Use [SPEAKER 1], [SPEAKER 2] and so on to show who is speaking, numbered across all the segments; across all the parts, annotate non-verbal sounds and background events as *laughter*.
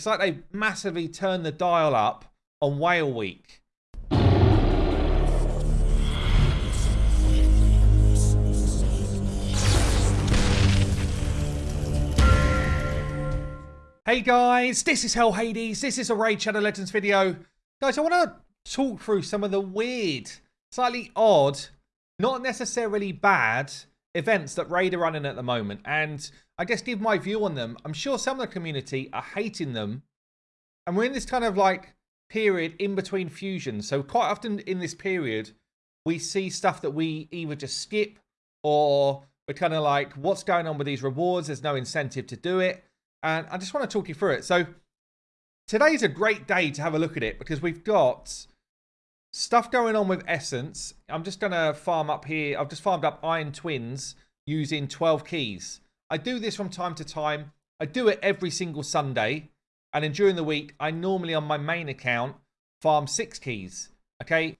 [SPEAKER 1] It's like they massively turned the dial up on Whale Week. Hey guys, this is Hell Hades. This is a Raid Shadow Legends video. Guys, I want to talk through some of the weird, slightly odd, not necessarily bad events that Raid are running at the moment. And I guess give my view on them. I'm sure some of the community are hating them. And we're in this kind of like period in between fusions. So quite often in this period, we see stuff that we either just skip or we're kind of like, what's going on with these rewards? There's no incentive to do it and I just want to talk you through it. So today's a great day to have a look at it because we've got stuff going on with Essence. I'm just going to farm up here. I've just farmed up Iron Twins using 12 keys. I do this from time to time. I do it every single Sunday. And then during the week, I normally on my main account farm six keys. Okay.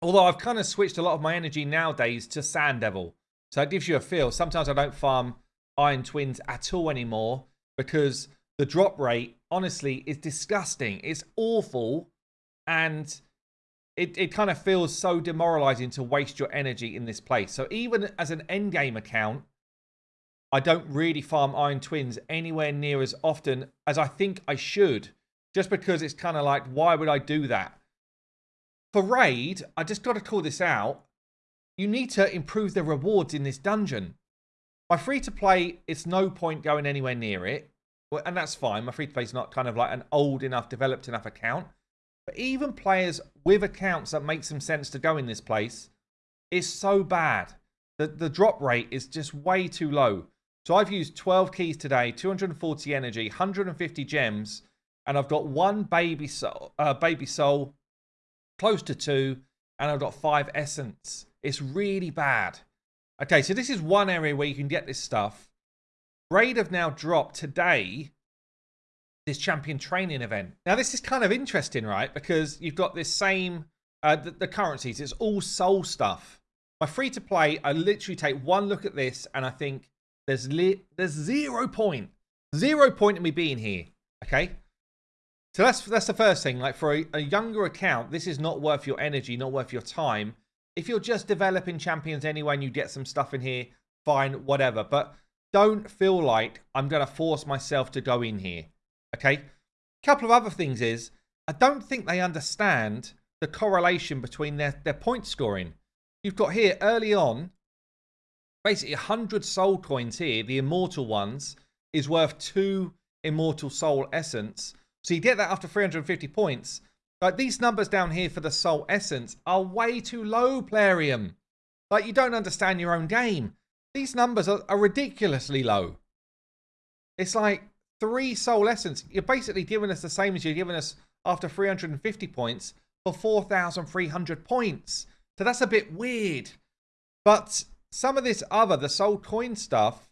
[SPEAKER 1] Although I've kind of switched a lot of my energy nowadays to Sand Devil. So it gives you a feel. Sometimes I don't farm Iron Twins at all anymore because the drop rate, honestly, is disgusting. It's awful. And it, it kind of feels so demoralizing to waste your energy in this place. So even as an endgame account, I don't really farm Iron Twins anywhere near as often as I think I should. Just because it's kind of like, why would I do that? For Raid, I just got to call this out. You need to improve the rewards in this dungeon. My free to play, it's no point going anywhere near it. And that's fine. My free to play is not kind of like an old enough, developed enough account. But even players with accounts that make some sense to go in this place is so bad. The, the drop rate is just way too low. So I've used 12 keys today, 240 energy, 150 gems, and I've got one baby soul, uh, baby soul, close to two, and I've got five essence. It's really bad. Okay, so this is one area where you can get this stuff. Raid have now dropped today this champion training event. Now, this is kind of interesting, right? Because you've got this same, uh, the, the currencies, it's all soul stuff. My free to play, I literally take one look at this and I think there's there's zero point, zero point in me being here. Okay, so that's that's the first thing. Like for a, a younger account, this is not worth your energy, not worth your time if you're just developing champions anyway and you get some stuff in here, fine, whatever. But don't feel like I'm going to force myself to go in here. Okay? A couple of other things is, I don't think they understand the correlation between their, their point scoring. You've got here early on, basically 100 soul coins here, the immortal ones, is worth two immortal soul essence. So you get that after 350 points. Like these numbers down here for the soul essence are way too low, Plarium. Like you don't understand your own game. These numbers are, are ridiculously low. It's like three soul essence. You're basically giving us the same as you're giving us after 350 points for 4,300 points. So that's a bit weird. But some of this other, the soul coin stuff,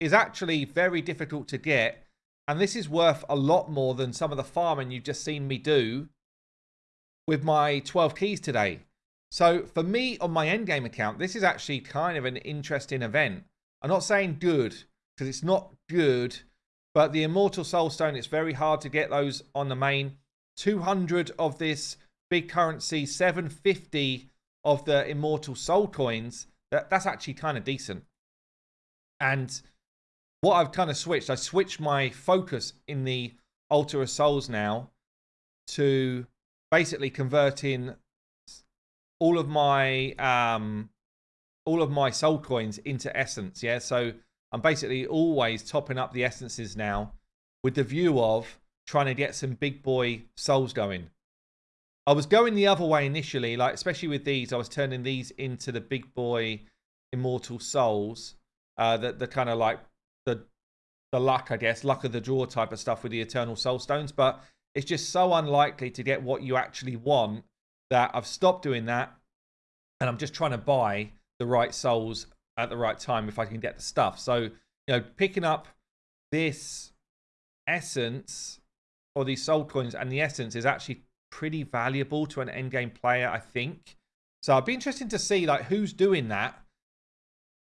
[SPEAKER 1] is actually very difficult to get. And this is worth a lot more than some of the farming you've just seen me do with my 12 keys today. So for me on my endgame account, this is actually kind of an interesting event. I'm not saying good because it's not good, but the Immortal Soulstone, it's very hard to get those on the main. 200 of this big currency, 750 of the Immortal Soul coins. That, that's actually kind of decent. And what I've kind of switched, I switched my focus in the Altar of Souls now to basically converting all of my um all of my soul coins into essence yeah so i'm basically always topping up the essences now with the view of trying to get some big boy souls going. I was going the other way initially like especially with these i was turning these into the big boy immortal souls uh the, the kind of like the the luck i guess luck of the draw type of stuff with the eternal soul stones but it's just so unlikely to get what you actually want that I've stopped doing that and I'm just trying to buy the right souls at the right time if I can get the stuff. So, you know, picking up this essence or these soul coins and the essence is actually pretty valuable to an end game player, I think. So I'd be interested to see like who's doing that.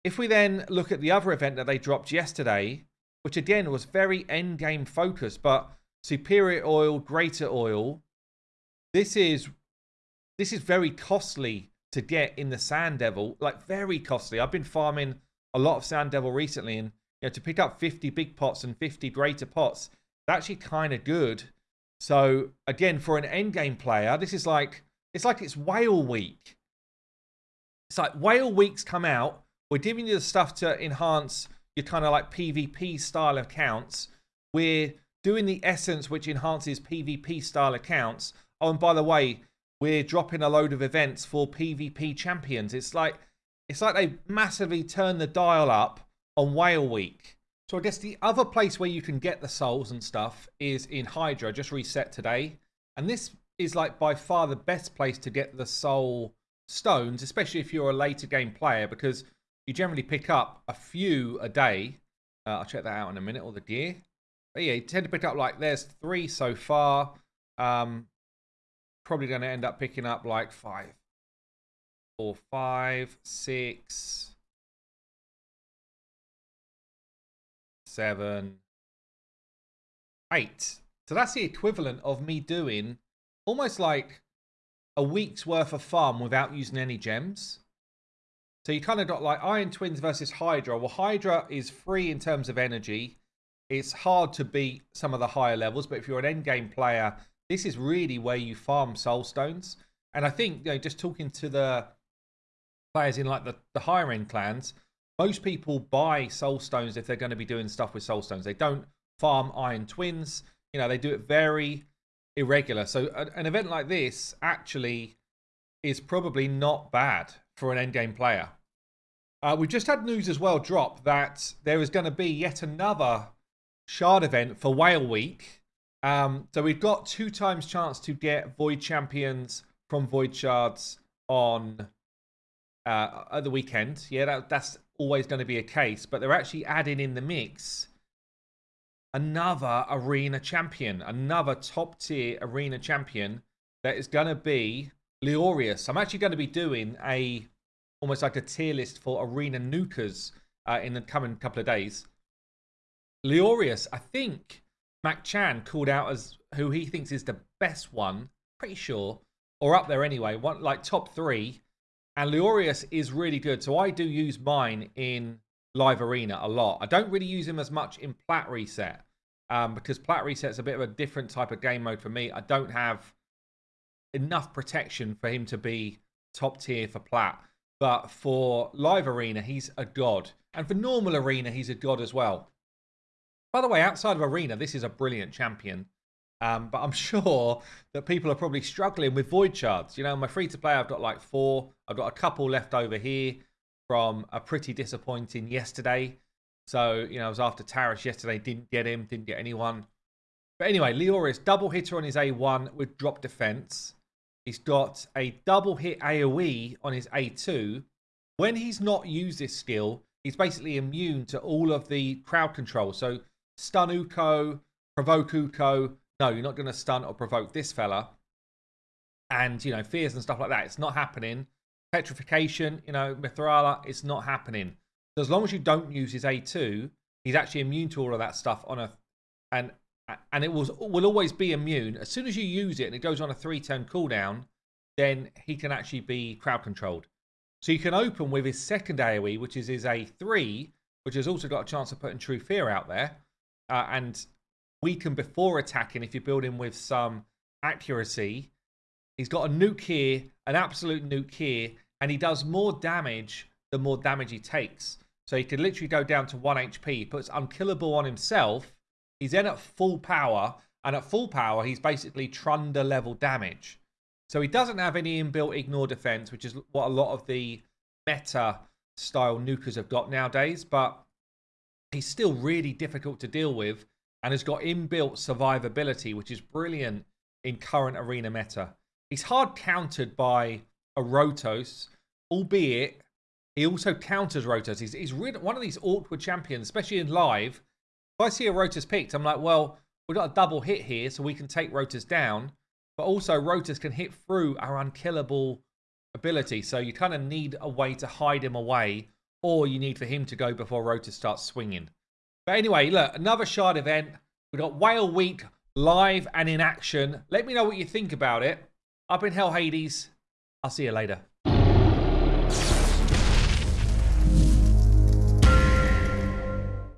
[SPEAKER 1] If we then look at the other event that they dropped yesterday, which again was very end game focused, but superior oil, greater oil. This is this is very costly to get in the Sand Devil, like very costly. I've been farming a lot of Sand Devil recently, and you know to pick up 50 big pots and 50 greater pots, it's actually kind of good. So again, for an end game player, this is like it's like it's whale week. It's like whale weeks come out. We're giving you the stuff to enhance your kind of like PvP style accounts. We're doing the essence which enhances PvP style accounts. Oh, and by the way, we're dropping a load of events for PvP champions. It's like it's like they massively turned the dial up on Whale Week. So I guess the other place where you can get the souls and stuff is in Hydra, just reset today. And this is like by far the best place to get the soul stones, especially if you're a later game player, because you generally pick up a few a day. Uh, I'll check that out in a minute, or the gear. But yeah, you tend to pick up like there's three so far. Um, probably going to end up picking up like five, four, five, six, seven, eight. So that's the equivalent of me doing almost like a week's worth of farm without using any gems. So you kind of got like Iron Twins versus Hydra. Well, Hydra is free in terms of energy. It's hard to beat some of the higher levels, but if you're an endgame player, this is really where you farm soul stones. And I think, you know, just talking to the players in like the, the higher end clans, most people buy soul stones if they're going to be doing stuff with soul stones. They don't farm iron twins. You know, they do it very irregular. So an event like this actually is probably not bad for an endgame player. Uh, we've just had news as well drop that there is going to be yet another shard event for Whale Week. Um, so we've got two times chance to get Void Champions from Void Shards on uh, at the weekend. Yeah, that, that's always going to be a case, but they're actually adding in the mix another arena champion, another top tier arena champion that is going to be Leorius. I'm actually going to be doing a almost like a tier list for arena nukers uh, in the coming couple of days. Leorius, I think Mac Chan called out as who he thinks is the best one, pretty sure, or up there anyway, one like top three. And Leorius is really good, so I do use mine in live arena a lot. I don't really use him as much in plat reset um, because plat reset's a bit of a different type of game mode for me. I don't have enough protection for him to be top tier for plat. But for live arena, he's a god. And for normal arena, he's a god as well. By the way, outside of arena, this is a brilliant champion. Um, but I'm *laughs* sure that people are probably struggling with void shards. You know, my free to play, I've got like four. I've got a couple left over here from a pretty disappointing yesterday. So, you know, I was after Tarish yesterday, didn't get him, didn't get anyone. But anyway, Leorius, double hitter on his A1 with drop defense. He's got a double hit AoE on his A2. When he's not used this skill, he's basically immune to all of the crowd control. So, stun Uko, provoke Uko. No, you're not going to stun or provoke this fella. And, you know, fears and stuff like that. It's not happening. Petrification, you know, Mithrala, it's not happening. So as long as you don't use his A2, he's actually immune to all of that stuff on a and and it will will always be immune. As soon as you use it and it goes on a three turn cooldown, then he can actually be crowd controlled. So you can open with his second AoE, which is his A3, which has also got a chance of putting True Fear out there, uh, and weaken before attacking if you build him with some accuracy. He's got a nuke here, an absolute nuke here, and he does more damage the more damage he takes. So he could literally go down to 1 HP. He puts unkillable on himself. He's then at full power. And at full power, he's basically Trunda level damage. So he doesn't have any inbuilt ignore defense, which is what a lot of the meta style nukers have got nowadays. But he's still really difficult to deal with and has got inbuilt survivability, which is brilliant in current arena meta. He's hard countered by a Rotos, albeit he also counters Rotos. He's, he's really one of these awkward champions, especially in live. If I see a Rotos picked, I'm like, well, we've got a double hit here, so we can take Rotos down. But also, Rotos can hit through our unkillable ability. So you kind of need a way to hide him away, or you need for him to go before Rotos starts swinging. But anyway, look, another shard event. We've got Whale Week live and in action. Let me know what you think about it. I've been Hell Hades. I'll see you later.